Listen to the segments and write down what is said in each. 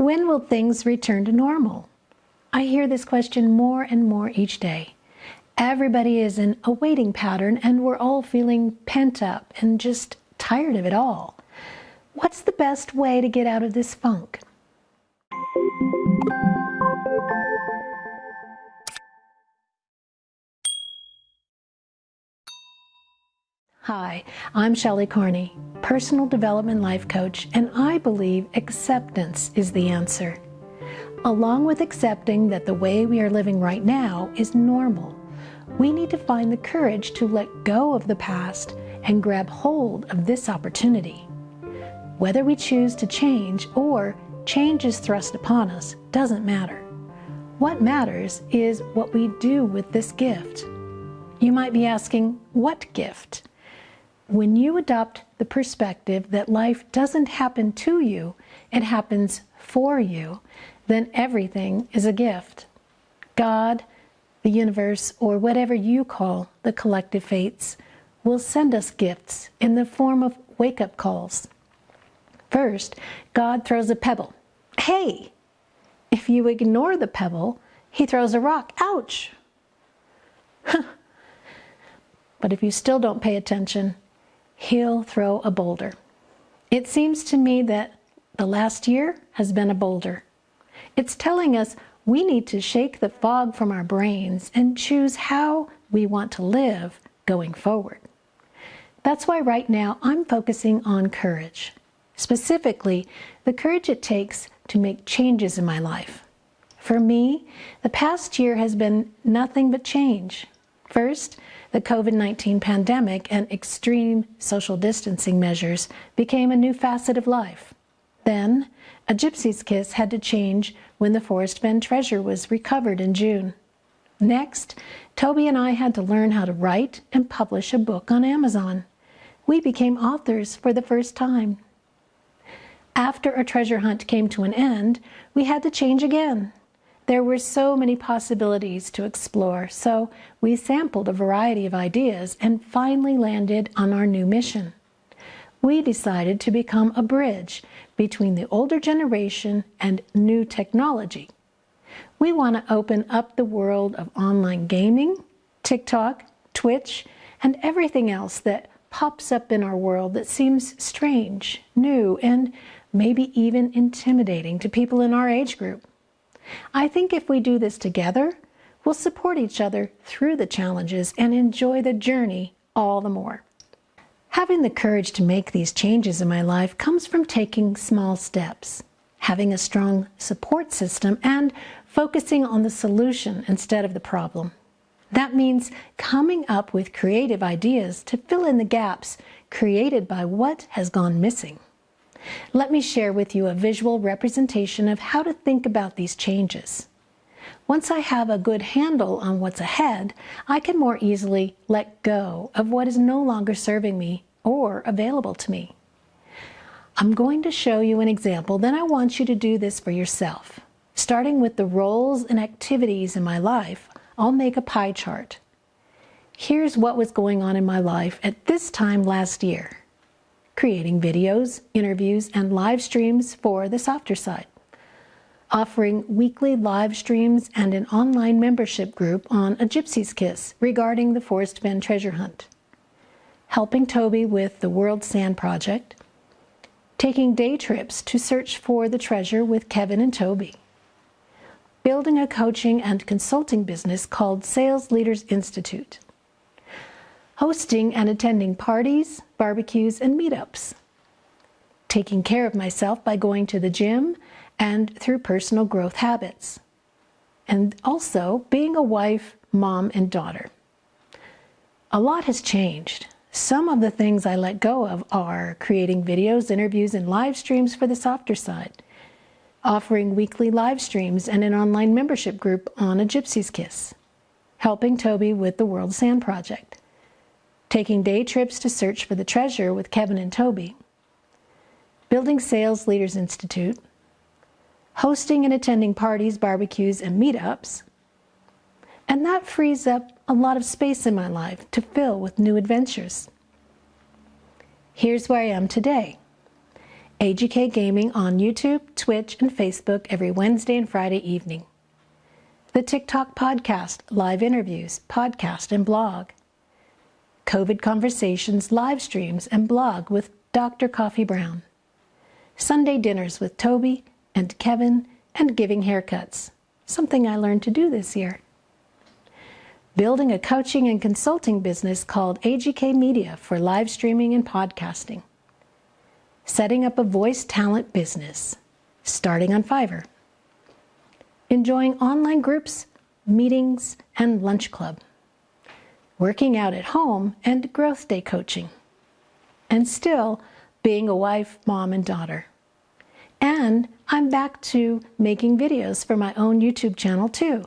When will things return to normal? I hear this question more and more each day. Everybody is in a waiting pattern and we're all feeling pent up and just tired of it all. What's the best way to get out of this funk? Hi, I'm Shelley Carney, personal development life coach, and I believe acceptance is the answer. Along with accepting that the way we are living right now is normal, we need to find the courage to let go of the past and grab hold of this opportunity. Whether we choose to change or change is thrust upon us doesn't matter. What matters is what we do with this gift. You might be asking, what gift? When you adopt the perspective that life doesn't happen to you, it happens for you, then everything is a gift. God, the universe, or whatever you call the collective fates, will send us gifts in the form of wake up calls. First, God throws a pebble. Hey! If you ignore the pebble, he throws a rock. Ouch! but if you still don't pay attention, he'll throw a boulder. It seems to me that the last year has been a boulder. It's telling us we need to shake the fog from our brains and choose how we want to live going forward. That's why right now I'm focusing on courage, specifically the courage it takes to make changes in my life. For me, the past year has been nothing but change. First, the COVID-19 pandemic and extreme social distancing measures became a new facet of life. Then, A Gypsy's Kiss had to change when the Forrest Fenn treasure was recovered in June. Next, Toby and I had to learn how to write and publish a book on Amazon. We became authors for the first time. After a treasure hunt came to an end, we had to change again. There were so many possibilities to explore, so we sampled a variety of ideas and finally landed on our new mission. We decided to become a bridge between the older generation and new technology. We want to open up the world of online gaming, TikTok, Twitch, and everything else that pops up in our world that seems strange, new, and maybe even intimidating to people in our age group. I think if we do this together, we'll support each other through the challenges and enjoy the journey all the more. Having the courage to make these changes in my life comes from taking small steps, having a strong support system, and focusing on the solution instead of the problem. That means coming up with creative ideas to fill in the gaps created by what has gone missing. Let me share with you a visual representation of how to think about these changes. Once I have a good handle on what's ahead, I can more easily let go of what is no longer serving me or available to me. I'm going to show you an example, then I want you to do this for yourself. Starting with the roles and activities in my life, I'll make a pie chart. Here's what was going on in my life at this time last year creating videos, interviews, and live streams for the softer side, offering weekly live streams and an online membership group on A Gypsy's Kiss regarding the Forrest Fenn treasure hunt, helping Toby with the World Sand Project, taking day trips to search for the treasure with Kevin and Toby, building a coaching and consulting business called Sales Leaders Institute, hosting and attending parties, barbecues, and meetups, taking care of myself by going to the gym and through personal growth habits, and also being a wife, mom, and daughter. A lot has changed. Some of the things I let go of are creating videos, interviews, and live streams for the softer side, offering weekly live streams and an online membership group on A Gypsy's Kiss, helping Toby with the World Sand Project, taking day trips to search for the treasure with Kevin and Toby, building Sales Leaders Institute, hosting and attending parties, barbecues, and meetups, and that frees up a lot of space in my life to fill with new adventures. Here's where I am today. AGK Gaming on YouTube, Twitch, and Facebook every Wednesday and Friday evening. The TikTok Podcast, live interviews, podcast, and blog. COVID Conversations, live streams, and blog with Dr. Coffee Brown. Sunday dinners with Toby and Kevin and giving haircuts, something I learned to do this year. Building a coaching and consulting business called AGK Media for live streaming and podcasting setting up a voice talent business, starting on Fiverr, enjoying online groups, meetings, and lunch club, working out at home and growth day coaching, and still being a wife, mom, and daughter. And I'm back to making videos for my own YouTube channel too.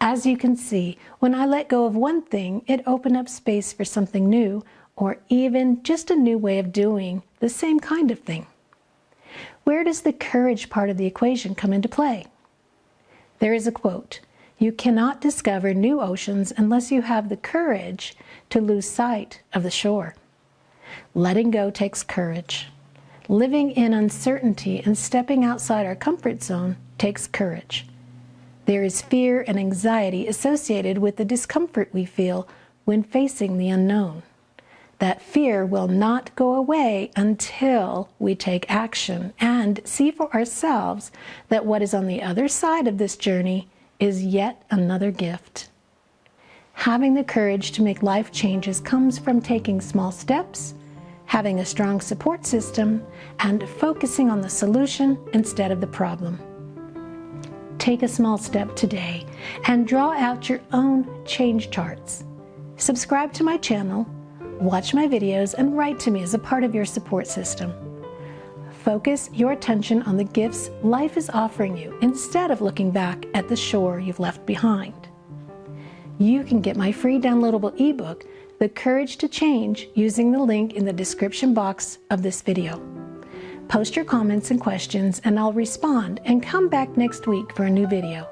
As you can see, when I let go of one thing, it opened up space for something new or even just a new way of doing the same kind of thing. Where does the courage part of the equation come into play? There is a quote, you cannot discover new oceans unless you have the courage to lose sight of the shore. Letting go takes courage. Living in uncertainty and stepping outside our comfort zone takes courage. There is fear and anxiety associated with the discomfort we feel when facing the unknown that fear will not go away until we take action and see for ourselves that what is on the other side of this journey is yet another gift. Having the courage to make life changes comes from taking small steps, having a strong support system, and focusing on the solution instead of the problem. Take a small step today and draw out your own change charts. Subscribe to my channel watch my videos, and write to me as a part of your support system. Focus your attention on the gifts life is offering you instead of looking back at the shore you've left behind. You can get my free downloadable ebook, The Courage to Change, using the link in the description box of this video. Post your comments and questions and I'll respond and come back next week for a new video.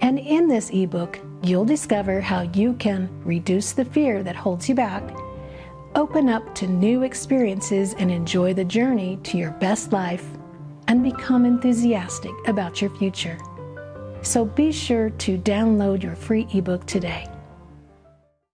And in this ebook, You'll discover how you can reduce the fear that holds you back, open up to new experiences, and enjoy the journey to your best life, and become enthusiastic about your future. So be sure to download your free ebook today.